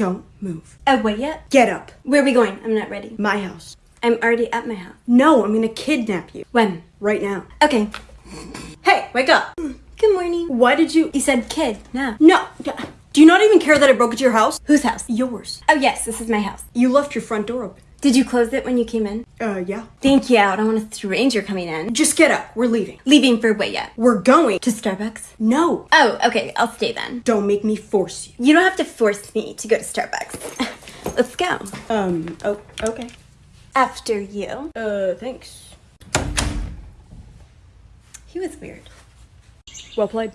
Don't move. Oh, wait yet? Get up. Where are we going? I'm not ready. My house. I'm already at my house. No, I'm gonna kidnap you. When? Right now. Okay. Hey, wake up. Mm, good morning. Why did you. You said kid. No. No. Do you not even care that I broke into your house? Whose house? Yours. Oh, yes, this is my house. You left your front door open. Did you close it when you came in? Uh, yeah. Thank you. I don't want a stranger coming in. Just get up. We're leaving. Leaving for wait yet? We're going. To Starbucks? No. Oh, okay. I'll stay then. Don't make me force you. You don't have to force me to go to Starbucks. Let's go. Um, oh, okay. After you. Uh, thanks. He was weird. Well played.